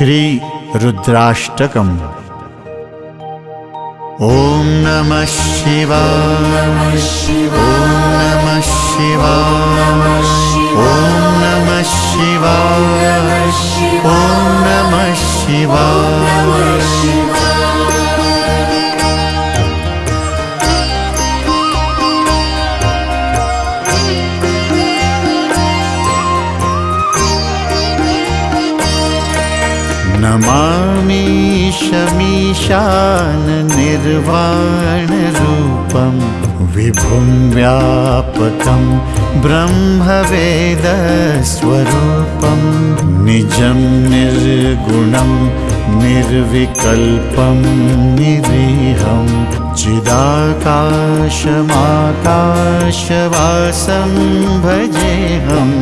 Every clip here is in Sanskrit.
श्रीरुद्राष्टकम्। ॐ नमः शिवा ॐ नमः शिवा ॐ नमः शिवा ॐ नमः शिवा निर्वाणरूपं विभुं व्यापकं ब्रह्मवेदस्वरूपं निजं निर्गुणं निर्विकल्पं निरीहं चिदाकाशमाकाशवासं भजेऽहम्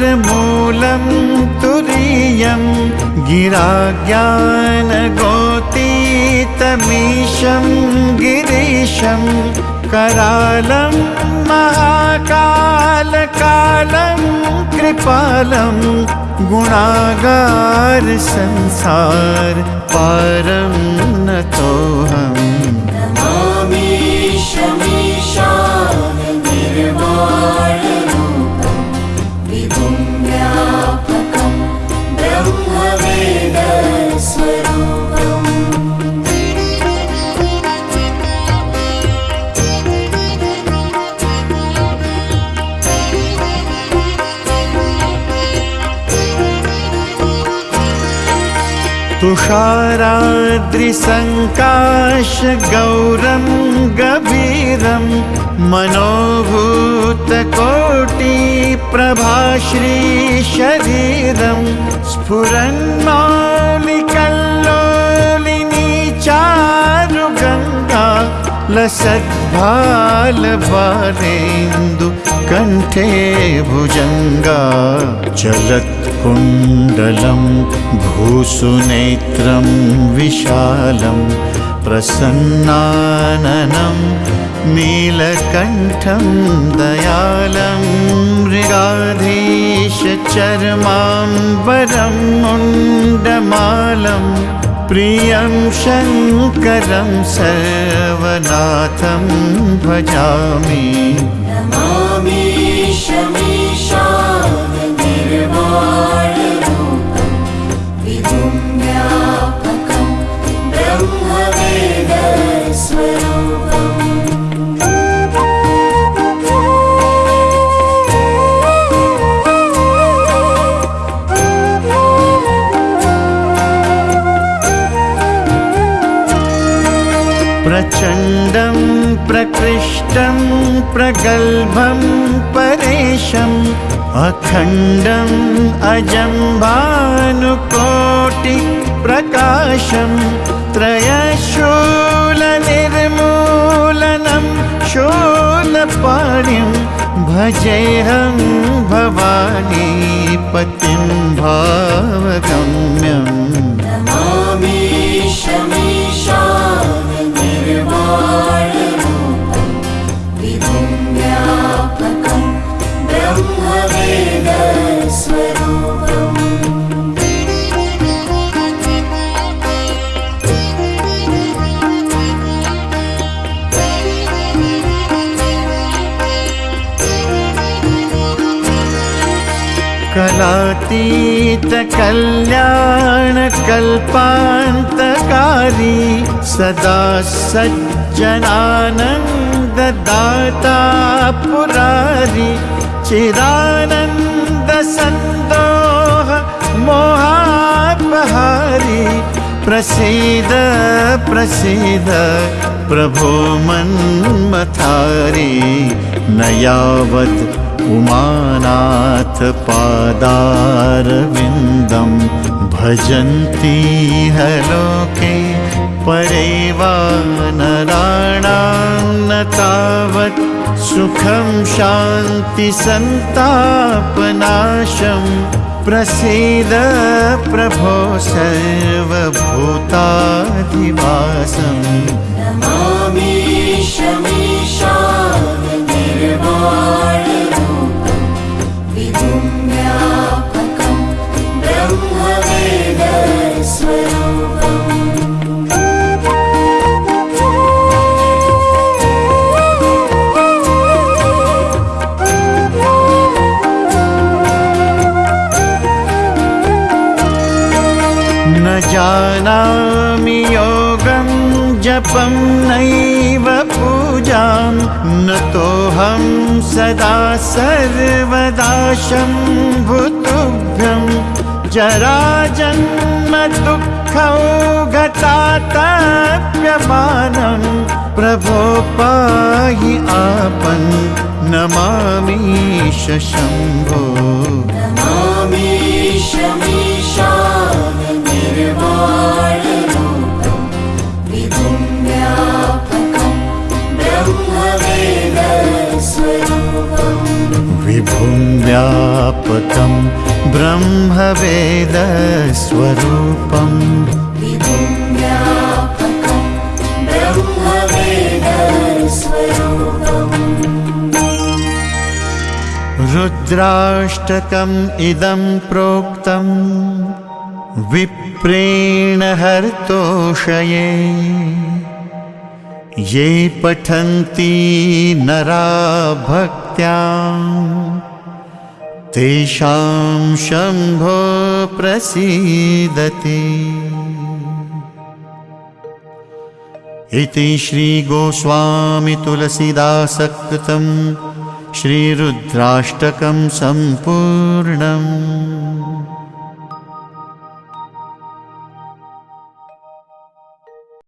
निराकारमोङ्कारमूलं तुरीयं गिराज्ञानगोतीतमीशं गिरीशं करालं महाकालकालं कृपालं गुणागारसंसार पारं तुषाराद्रिसङ्काशगौरं गभीरं मनोभूतकोटिप्रभाश्रीशरीरं स्फुरन्मालिकल्लोलिनी चारुगङ्गा लसद्भालबालेन्दु कण्ठे भुजङ्गा चलत्कुण्डलं भूसुनेत्रं विशालं प्रसन्नाननं नीलकण्ठं दयालं मृगाधीशचर्माम्बरं मुण्डमालं प्रियं शङ्करं सर्वनाथं भजामि प्रचण्डं प्रकृष्टं प्रगल्भं परेशम् अखण्डम् अजं भानुकोटिप्रकाशं त्रयशूलनिर्मूलनं शूलपाणिं भजेऽहं भवानी पतिं कलातीतकल्याणकल्पान्तकारी सदा सज्जनानन्ददाता पुरारी चिदानन्दसन्दोह मोहापहारी प्रसीद प्रसीद प्रभो मन्मथारी न यावत् उमानाथपादारविन्दं भजन्ति हलोके परेवा नराणां न तावत् सुखं शान्तिसन्तापनाशं प्रसीद प्रभो सर्वभूताधिवासम् नमामि शमीशाननिर्वाणरूपं जानामि योगं जपं नैव पूजां। न तोऽहं सदा सर्वदा शम्भुतुभ्यं। जराजन्म दुःखौ गतातप्यमानं। प्रभो पाहि आपन् नमामि व्यापकं ब्रह्मवेदस्वरूपम्। रुद्राष्टकम् इदं प्रोक्तं विप्रेण हर्तोषये। ये पठन्ति नरा भक्त्या तेषां शम्भो प्रसीदति। इति श्रीगोस्वामितुलसीदासकृतं श्रीरुद्राष्टकं सम्पूर्णम्